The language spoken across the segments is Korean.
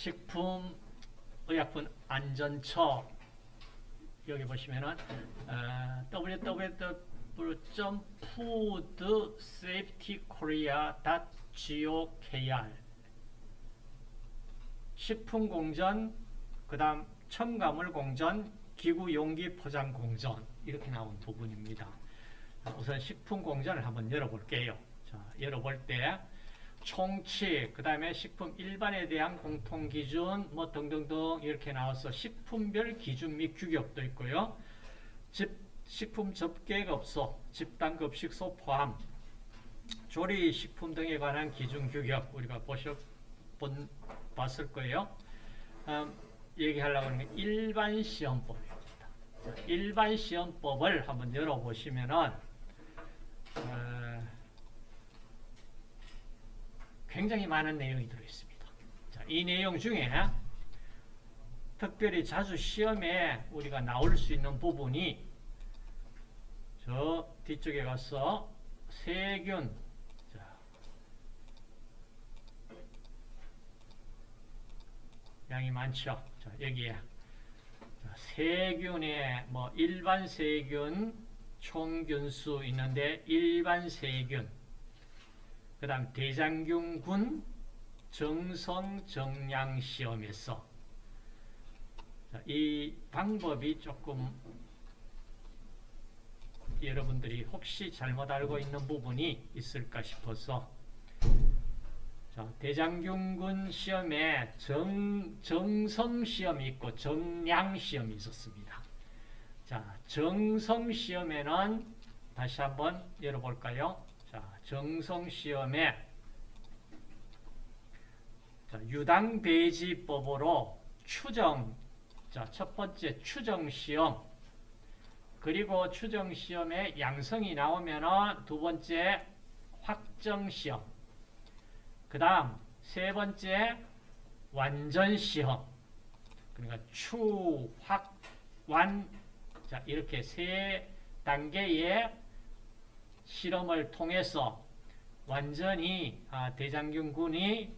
식품의약품 안전처 여기 보시면은 어, www.foodsafetykorea.gokr 식품공전 그 다음 첨가물공전 기구용기 포장공전 이렇게 나온 부분입니다. 우선 식품공전을 한번 열어볼게요. 자, 열어볼 때 총칙, 그 다음에 식품 일반에 대한 공통기준, 뭐 등등등 이렇게 나와서 식품별 기준 및 규격도 있고요. 집, 식품 접객업소, 집단급식소 포함, 조리식품 등에 관한 기준 규격 우리가 보셨, 본, 봤을 거예요. 음, 얘기하려고 하는 게 일반 시험법입니다. 일반 시험법을 한번 열어보시면은 어, 굉장히 많은 내용이 들어있습니다. 자, 이 내용 중에 특별히 자주 시험에 우리가 나올 수 있는 부분이 저 뒤쪽에 가서 세균 자, 양이 많죠. 자, 여기에 자, 세균의 뭐 일반 세균 총균수 있는데 일반 세균 그 다음 대장균군 정성 정량 시험에서 이 방법이 조금 여러분들이 혹시 잘못 알고 있는 부분이 있을까 싶어서 자, 대장균군 시험에 정, 정성 시험이 있고 정량 시험이 있었습니다. 자, 정성 시험에는 다시 한번 열어볼까요? 자, 정성시험에 유당배지법으로 추정, 자, 첫 번째 추정시험, 그리고 추정시험에 양성이 나오면 두 번째 확정시험, 그 다음 세 번째 완전시험, 그러니까 추, 확, 완, 자, 이렇게 세 단계의 실험을 통해서 완전히 아, 대장균군이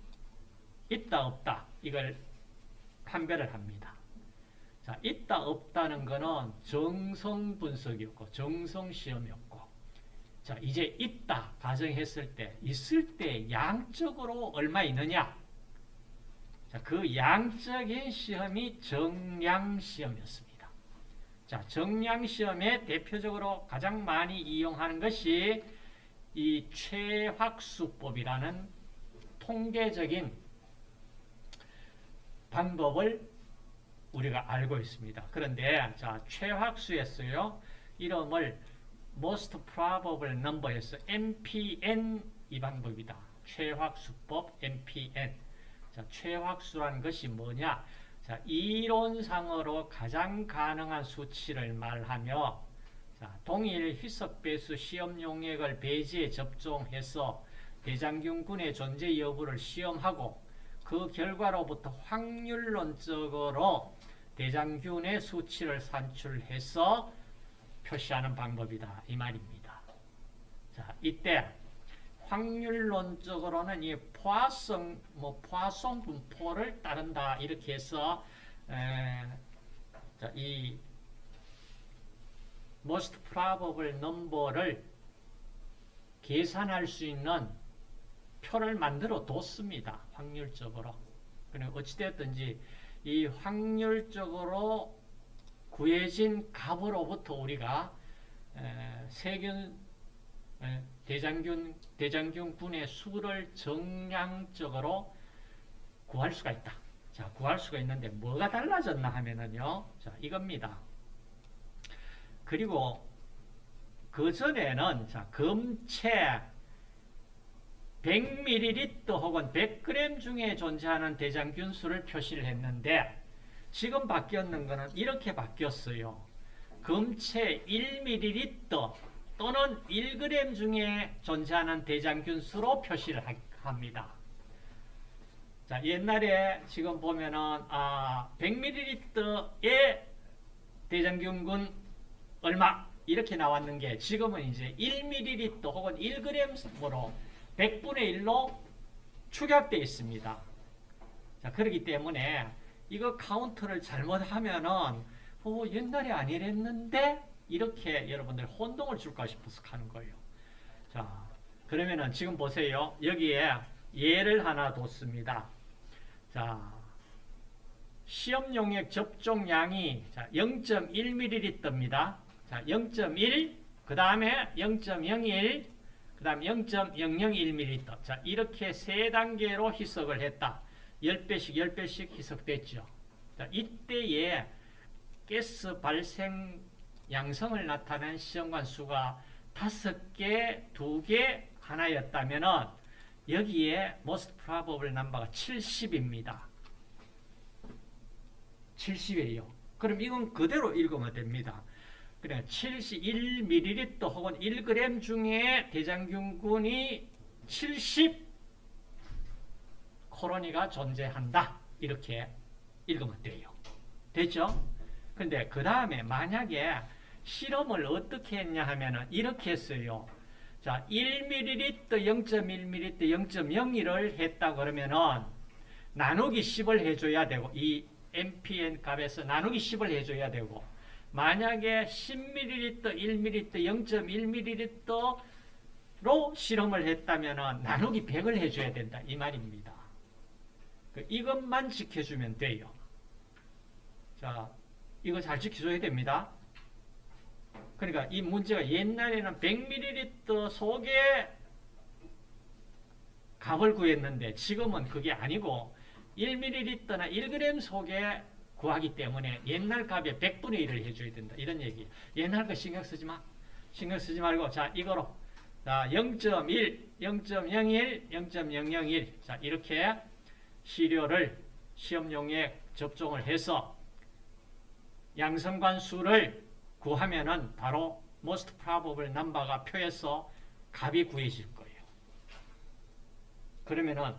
있다 없다 이걸 판별을 합니다. 자, 있다 없다는 것은 정성 분석이었고 정성 시험이었고 자, 이제 있다 가정했을 때 있을 때 양적으로 얼마 있느냐 자, 그 양적인 시험이 정량 시험이었습니다. 자, 정량 시험에 대표적으로 가장 많이 이용하는 것이 이 최확수법이라는 통계적인 방법을 우리가 알고 있습니다. 그런데 자, 최확수였어요. 이름을 most probable number에서 MPN 이 방법이다. 최확수법 MPN. 자, 최확수라는 것이 뭐냐? 자, 이론상으로 가장 가능한 수치를 말하며 자, 동일 희석배수 시험 용액을 배지에 접종해서 대장균군의 존재 여부를 시험하고 그 결과로부터 확률론적으로 대장균의 수치를 산출해서 표시하는 방법이다. 이 말입니다. 자, 이때 확률론적으로는 이 포화성, 뭐 포화성 분포를 따른다 이렇게 해서 에, 자, 이 most probable number를 계산할 수 있는 표를 만들어 뒀습니다. 확률적으로. 그럼 어찌되었든지 이 확률적으로 구해진 값으로부터 우리가 에, 세균 에, 대장균, 대장균군의 수를 정량적으로 구할 수가 있다. 자, 구할 수가 있는데 뭐가 달라졌나 하면은요. 자, 이겁니다. 그리고 그 전에는 자, 검체 100ml 혹은 100g 중에 존재하는 대장균 수를 표시를 했는데 지금 바뀌었는 것은 이렇게 바뀌었어요. 검체 1ml 또는 1g 중에 존재하는 대장균 수로 표시를 합니다. 자, 옛날에 지금 보면은 아, 100ml의 대장균군 얼마 이렇게 나왔는 게 지금은 이제 1ml 혹은 1g으로 100분의 1로 축약되어 있습니다. 자, 그렇기 때문에 이거 카운트를 잘못하면은 어, 옛날에 안 이랬는데 이렇게 여러분들 혼동을 줄까 싶어서 하는 거예요. 자, 그러면은 지금 보세요. 여기에 예를 하나 뒀습니다. 자, 시험 용액 접종량이 0.1ml입니다. 자, 0.1, 그 다음에 0.01, 그 다음 0.001ml. 자, 이렇게 세 단계로 희석을 했다. 10배씩, 10배씩 희석됐죠. 자, 이때에 가스 발생 양성을 나타낸 시험관 수가 5개, 2개, 하나였다면은 여기에 most probable number가 70입니다. 70이에요. 그럼 이건 그대로 읽으면 됩니다. 그래 71ml 혹은 1g 중에 대장균군이 70 코로니가 존재한다. 이렇게 읽으면 돼요. 됐죠? 근데 그 다음에 만약에 실험을 어떻게 했냐 하면은 이렇게 했어요. 자, 1ml, 0.1ml, 0.01을 했다 그러면은 나누기 10을 해줘야 되고 이 MPN 값에서 나누기 10을 해줘야 되고 만약에 10ml, 1ml, 0.1ml로 실험을 했다면 나누기 100을 해줘야 된다. 이 말입니다. 그 이것만 지켜주면 돼요. 자, 이거 잘 지켜줘야 됩니다. 그러니까 이 문제가 옛날에는 100ml 속에 값을 구했는데 지금은 그게 아니고 1ml나 1g 속에 구하기 때문에 옛날 값의 100분의 1을 해줘야 된다. 이런 얘기. 옛날 거 신경 쓰지 마. 신경 쓰지 말고 자 이거로 자 0.1, 0.01, 0.001 자 이렇게 시료를 시험용에 접종을 해서 양성관 수를 구하면은 바로 most probable number가 표에서 값이 구해질 거예요. 그러면은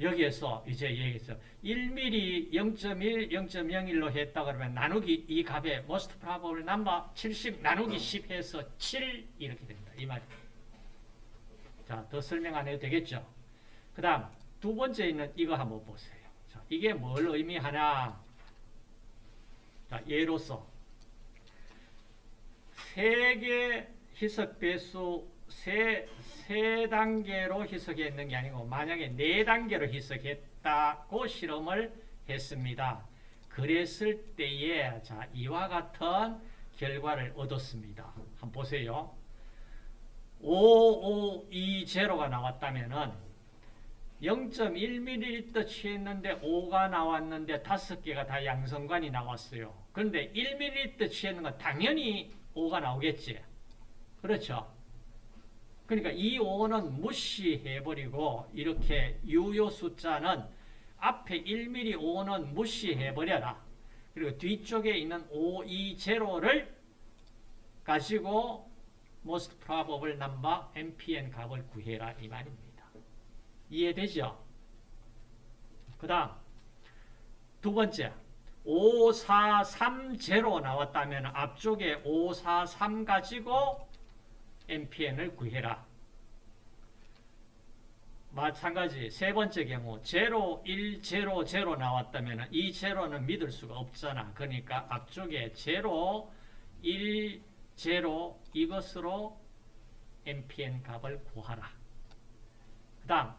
여기에서 이제 얘기했어. 1mm 0.1, 0.01로 했다 그러면 나누기 이 값에 most probable number 70 나누기 10 해서 7 이렇게 됩니다. 이 말이에요. 자, 더 설명 안 해도 되겠죠? 그 다음 두 번째 있는 이거 한번 보세요. 자, 이게 뭘 의미하냐? 자, 예로서 세개 희석 배수 세, 세 단계로 희석했는 게 아니고 만약에 네 단계로 희석했다고 실험을 했습니다. 그랬을 때에 자 이와 같은 결과를 얻었습니다. 한번 보세요. 5520가 나왔다면은 0.1ml 취했는데 5가 나왔는데 5개가 다 양성관이 나왔어요. 그런데 1ml 취했는 건 당연히 5가 나오겠지. 그렇죠? 그러니까 이 5는 무시해버리고 이렇게 유효 숫자는 앞에 1mm 5는 무시해버려라. 그리고 뒤쪽에 있는 5, 2, 0를 가지고 most probable number MPN 값을 구해라 이 말입니다. 이해되죠? 그 다음 두 번째 5430 나왔다면 앞쪽에 543 가지고 MPN을 구해라. 마찬가지 세 번째 경우 0, 1, 0, 0 나왔다면 이 제로는 믿을 수가 없잖아. 그러니까 앞쪽에 0, 1, 0 이것으로 MPN 값을 구하라. 그 다음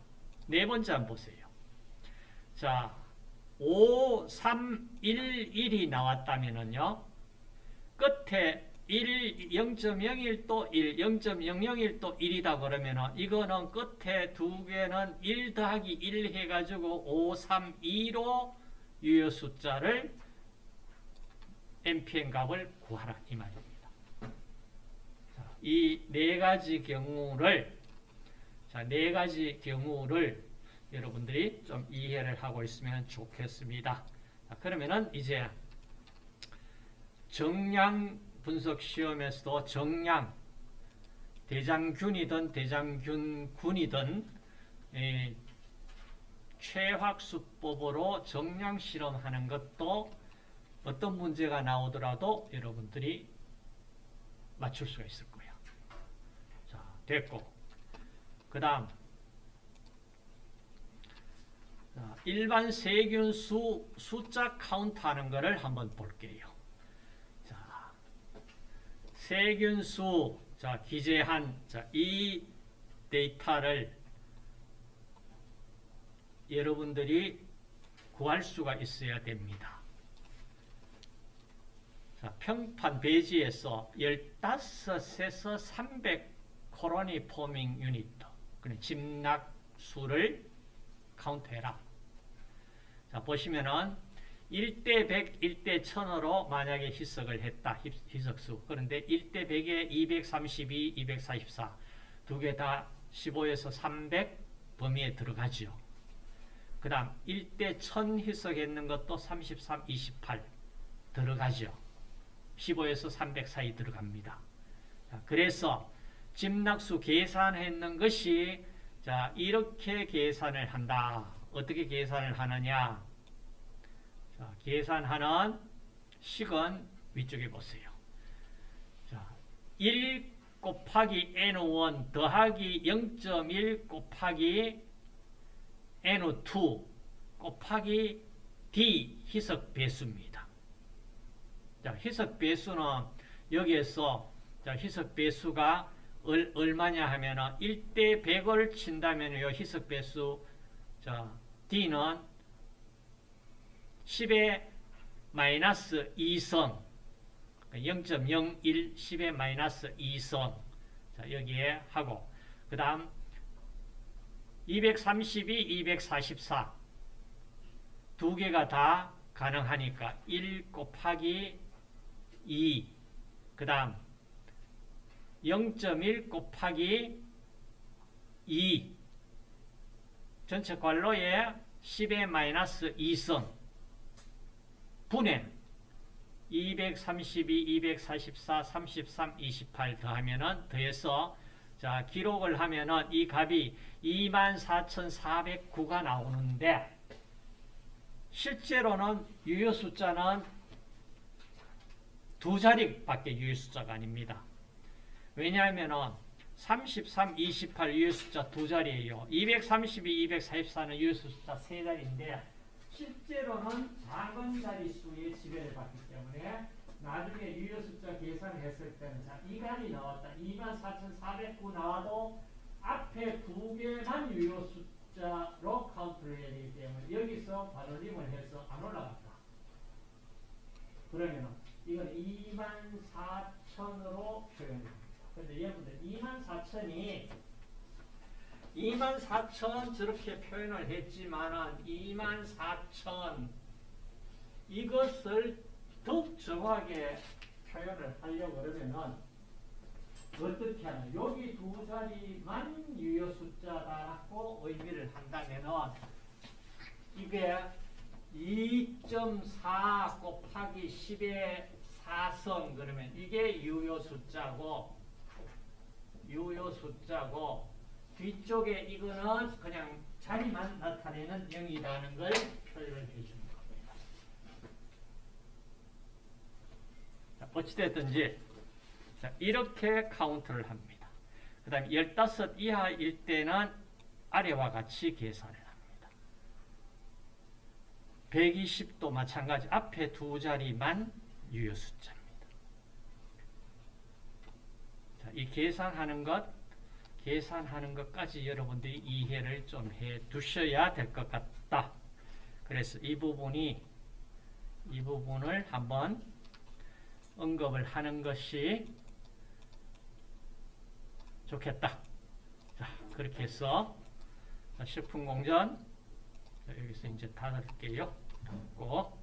네 번째 한번 보세요. 자, 5, 3, 1, 1이 나왔다면요. 끝에 1, 0.01또 1, 0.001또 1이다 그러면은 이거는 끝에 두 개는 1 더하기 1 해가지고 5, 3, 2로 유효 숫자를 MPN 값을 구하라 이 말입니다. 이 네 가지 경우를 자, 네 가지 경우를 여러분들이 좀 이해를 하고 있으면 좋겠습니다. 자, 그러면은 이제 정량 분석 시험에서도 정량 대장균이든 대장균군이든 최학수법으로 정량 실험하는 것도 어떤 문제가 나오더라도 여러분들이 맞출 수가 있을 거예요. 자, 됐고. 그 다음 자, 일반 세균 수 숫자 카운트 하는 거를 한번 볼게요. 자, 세균 수 자 기재한 자, 이 데이터를 여러분들이 구할 수가 있어야 됩니다. 자, 평판 배지에서 15에서 300 colony forming unit 그냥 집락 수를 카운트해라. 자, 보시면은 1대 100, 1대 1000으로 만약에 희석을 했다. 희- 희석수. 그런데 1대 100에 232, 244. 두 개 다 15에서 300 범위에 들어가죠. 그 다음 1대 1000 희석했는 것도 33, 28 들어가죠. 15에서 300 사이 들어갑니다. 자, 그래서 집락수 계산했는 것이 자 이렇게 계산을 한다. 어떻게 계산을 하느냐? 자, 계산하는 식은 위쪽에 보세요. 자, 1 곱하기 n1 더하기 0.1 곱하기 n2 곱하기 d 희석 배수입니다. 자, 희석 배수는 여기에서 자, 희석 배수가 얼, 얼마냐 하면은 1대 100을 친다면 요 희석 배수 자, D는 10의 마이너스 2성 0.01 10의 마이너스 2성 자, 여기에 하고. 그 다음 232, 244 두 개가 다 가능하니까 1 곱하기 2그 다음 0.1 곱하기 2 전체 괄호에 10의 마이너스 2성 분의 232, 244, 33, 28 더하면은 더해서 자 기록을 하면은 이 값이 24,409가 나오는데 실제로는 유효 숫자는 두 자리밖에 유효 숫자가 아닙니다. 왜냐하면은 33, 28 유효 숫자 두 자리예요. 232, 244는 유효 숫자 세 자리인데 실제로는 작은 자리 수의 지배를 받기 때문에 나중에 유효 숫자 계산했을 때는 자, 이 값이 나왔다. 24,409 나와도 앞에 두 개만 유효 숫자로 카운트를 해야 되기 때문에 여기서 반올림을 해서 안 올라갔다. 그러면 이건 24,000으로 표현합니다. 근데 여러분들 24,000이 24,000 저렇게 표현을 했지만은 24,000 이것을 더욱 정확하게 표현을 하려고 그러면은 어떻게 하나? 여기 두 자리만 유효 숫자라고 의미를 한다면은 이게 2.4 곱하기 10의 4성 그러면 이게 유효 숫자고 유효 숫자고 뒤쪽에 이거는 그냥 자리만 나타내는 0이라는 걸 표현을 해주는 겁니다. 자, 어찌됐든지 자, 이렇게 카운트를 합니다. 그 다음에 15 이하일 때는 아래와 같이 계산을 합니다. 120도 마찬가지 앞에 두 자리만 유효 숫자입니다. 자, 이 계산하는 것, 계산하는 것까지 여러분들이 이해를 좀 해 두셔야 될 것 같다. 그래서 이 부분이, 이 부분을 한번 언급을 하는 것이 좋겠다. 자, 그렇게 해서 식품공전 여기서 이제 닫을게요. 닫고